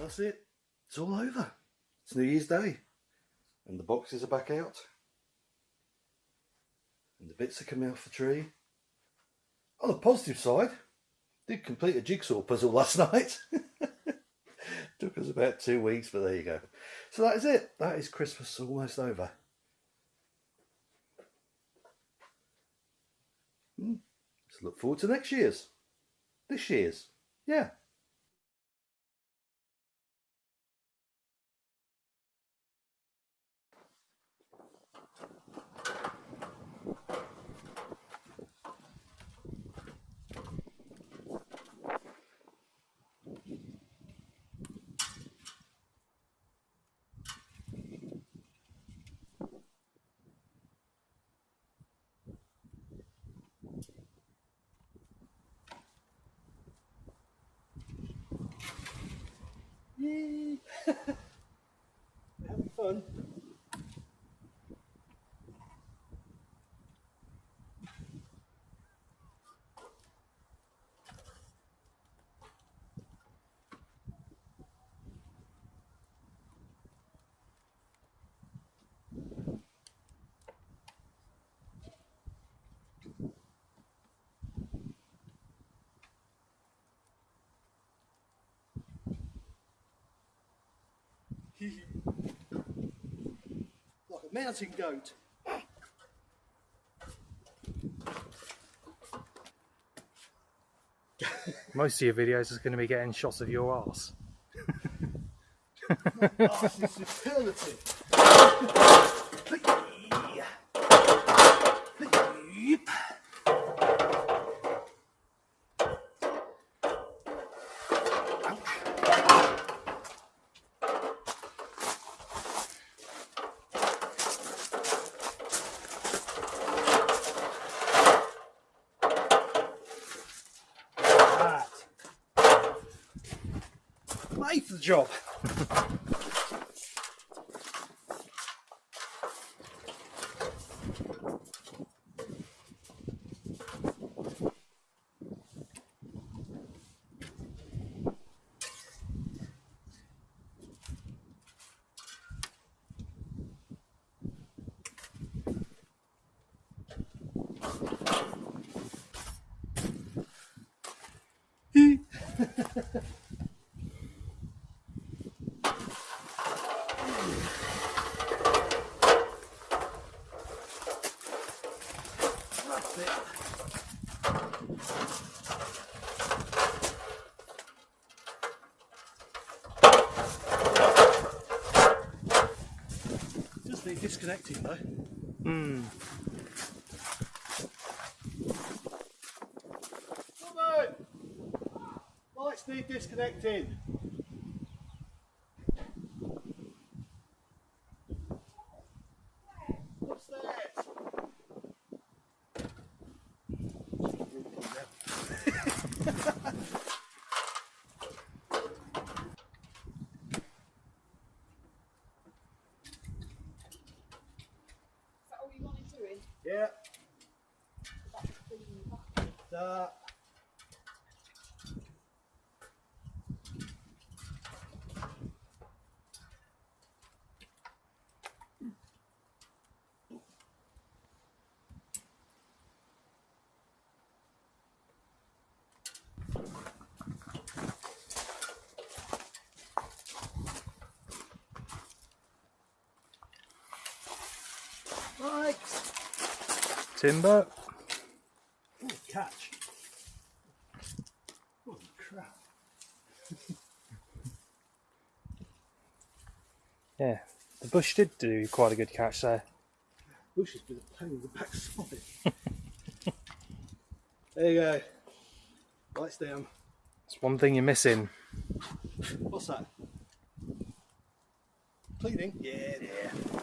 That's it. It's all over. It's New Year's Day. And the boxes are back out. And the bits are coming off the tree. On the positive side, did complete a jigsaw puzzle last night. Took us about two weeks, but there you go. So that is it. That is Christmas almost over. Hmm. Look forward to next year's. This year's. Yeah. Yay! Having fun. Like a mountain goat. Most of your videos is going to be getting shots of your ass. Is. That. Made the job. That's it. Disconnecting though. Hmm. Woman! Lights need disconnecting. Yeah. That. Right. Timber. Ooh, catch. Holy crap. Yeah, the bush did do quite a good catch there. Bush has been a pain in the backside. there you go. Lights down. It's one thing you're missing. What's that? Cleaning? Yeah, yeah.